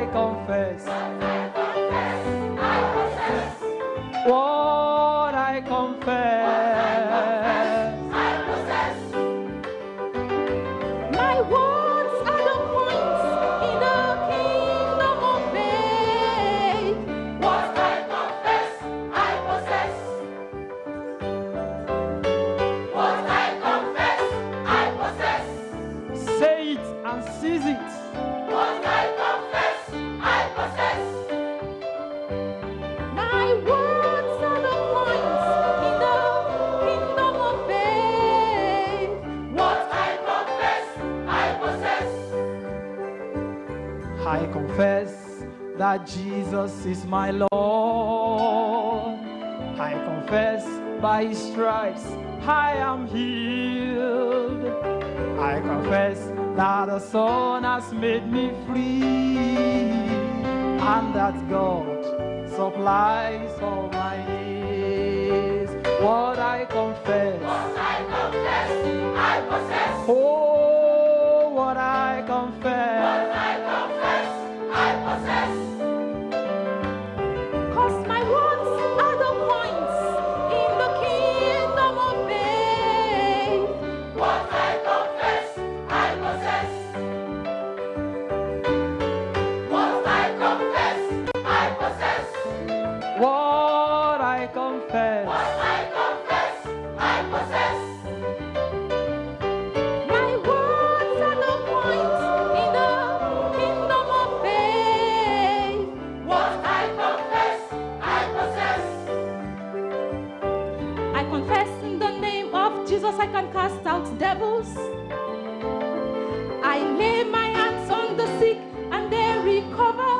I confess. What I confess. My word. Jesus is my Lord. I confess by his stripes I am healed. I confess that the Son has made me free and that God supplies all my needs. What I confess, what I confess, I possess. Oh, what I confess, Jesus, I can cast out devils. I lay my hands on the sick and they recover.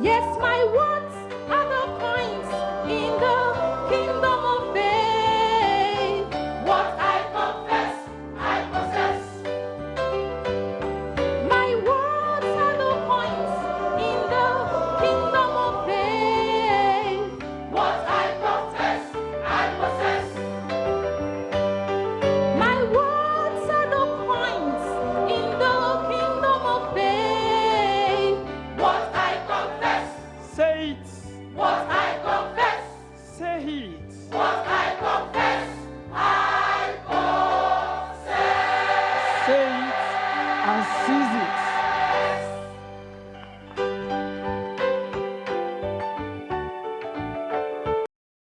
Yes, my one. I